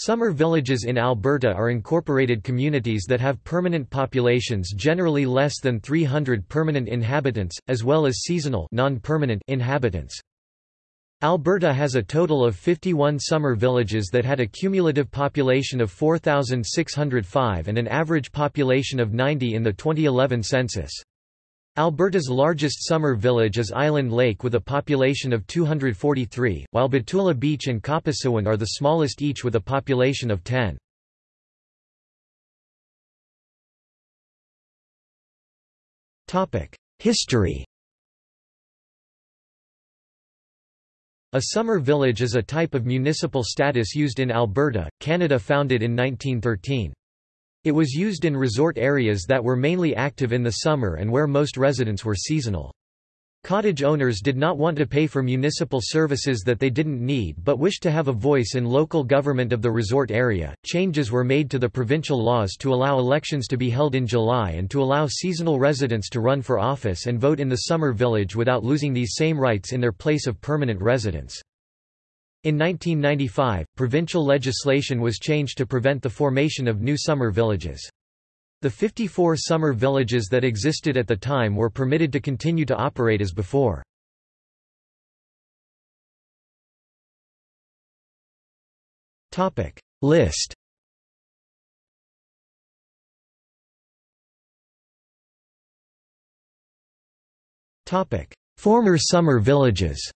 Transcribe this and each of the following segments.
Summer villages in Alberta are incorporated communities that have permanent populations generally less than 300 permanent inhabitants, as well as seasonal inhabitants. Alberta has a total of 51 summer villages that had a cumulative population of 4,605 and an average population of 90 in the 2011 census. Alberta's largest summer village is Island Lake with a population of 243, while Betula Beach and Kapasiwin are the smallest each with a population of 10. History A summer village is a type of municipal status used in Alberta, Canada founded in 1913. It was used in resort areas that were mainly active in the summer and where most residents were seasonal. Cottage owners did not want to pay for municipal services that they didn't need but wished to have a voice in local government of the resort area. Changes were made to the provincial laws to allow elections to be held in July and to allow seasonal residents to run for office and vote in the summer village without losing these same rights in their place of permanent residence. In 1995, provincial legislation was changed to prevent the formation of new summer villages. The 54 summer villages that existed at the time were permitted to continue to operate as before. List Former summer villages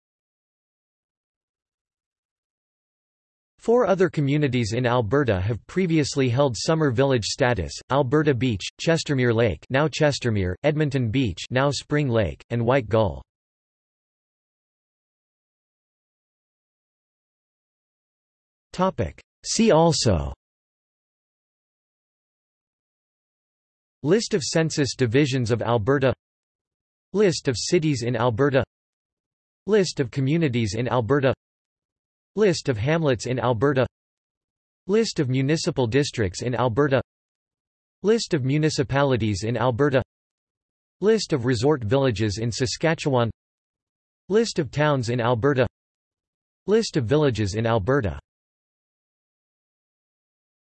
Four other communities in Alberta have previously held summer village status: Alberta Beach, Chestermere Lake, now Chestermere, Edmonton Beach, now Spring Lake, and White Gull. See also. List of census divisions of Alberta. List of cities in Alberta. List of communities in Alberta List of hamlets in Alberta. List of municipal districts in Alberta. List of municipalities in Alberta. List of resort villages in Saskatchewan. List of towns in Alberta. List of villages in Alberta